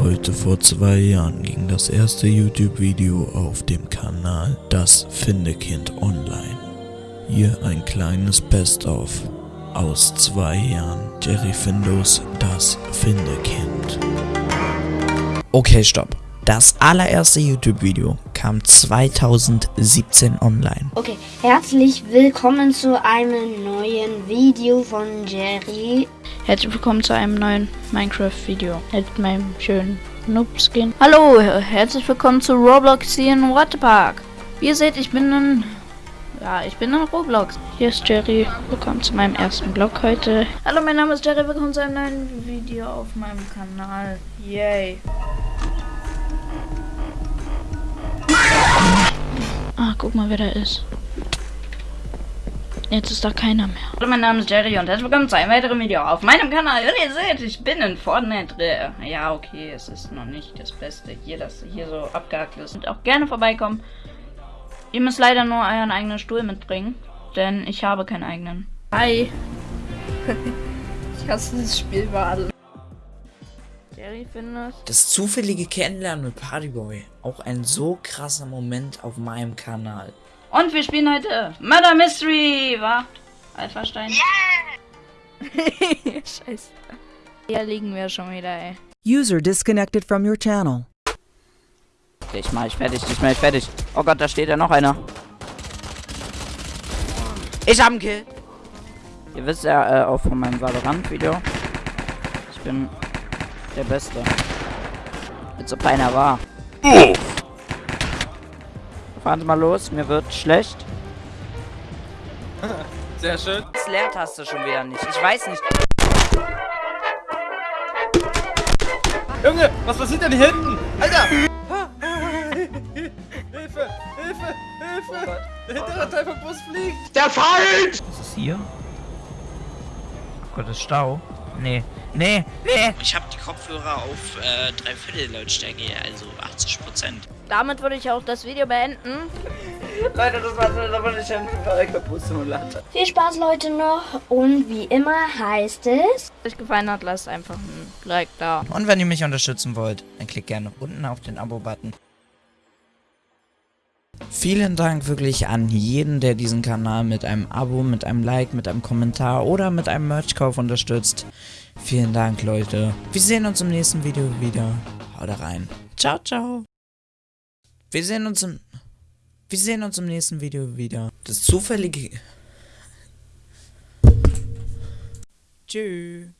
Heute vor zwei Jahren ging das erste YouTube-Video auf dem Kanal Das Findekind online. Hier ein kleines Best-of aus zwei Jahren Jerry Findus Das Findekind. Okay, stopp. Das allererste YouTube-Video kam 2017 online. Okay, herzlich willkommen zu einem neuen Video von Jerry. Herzlich willkommen zu einem neuen Minecraft-Video mit meinem schönen Noob-Skin. Hallo, herzlich willkommen zu Roblox hier in Waterpark. Wie ihr seht, ich bin in... Ja, ich bin in Roblox. Hier ist Jerry. Willkommen zu meinem ersten Vlog heute. Hallo, mein Name ist Jerry. Willkommen zu einem neuen Video auf meinem Kanal. Yay. Ah, guck mal, wer da ist. Jetzt ist da keiner mehr. Hallo, mein Name ist Jerry und herzlich willkommen zu einem weiteren Video auf meinem Kanal. Und ihr seht, ich bin in Fortnite drin. Ja, okay, es ist noch nicht das Beste hier, dass hier so abgehakt ist. Und auch gerne vorbeikommen. Ihr müsst leider nur euren eigenen Stuhl mitbringen, denn ich habe keinen eigenen. Hi. ich hasse dieses Spiel über alle. Jerry findet. Das zufällige Kennenlernen mit Partyboy. Auch ein so krasser Moment auf meinem Kanal. Und wir spielen heute Murder Mystery, wa? Alpha-Stein. Yeah! Scheiße. Hier liegen wir schon wieder, ey. User disconnected from your channel. Dich mach ich fertig, dich mach ich fertig. Oh Gott, da steht ja noch einer. Ich hab einen Kill. Ihr wisst ja äh, auch von meinem Valorant-Video. Ich bin der Beste. Als ob einer war. Fahren Sie mal los, mir wird schlecht. Sehr schön. Das Leertaste schon wieder nicht. Ich weiß nicht. Junge, was passiert denn hier hinten? Alter! Hilfe! Hilfe! Hilfe! Der hintere Teil vom Bus fliegt! Der Feind! Was ist hier? Oh Gott, ist Stau. Nee. Nee, nee. Ich habe die Kopfhörer auf äh, Dreiviertel Lautstärke, also 80 Prozent. Damit würde ich auch das Video beenden. Leute, das war so, da wurde ich ein Bus-Simulator. Viel Spaß, Leute, noch. Und wie immer heißt es... Wenn euch gefallen hat, lasst einfach ein Like da. Und wenn ihr mich unterstützen wollt, dann klickt gerne unten auf den Abo-Button. Vielen Dank wirklich an jeden, der diesen Kanal mit einem Abo, mit einem Like, mit einem Kommentar oder mit einem Merchkauf unterstützt. Vielen Dank, Leute. Wir sehen uns im nächsten Video wieder. Haut rein. Ciao, ciao. Wir sehen uns im... Wir sehen uns im nächsten Video wieder. Das zufällige... Tschüss.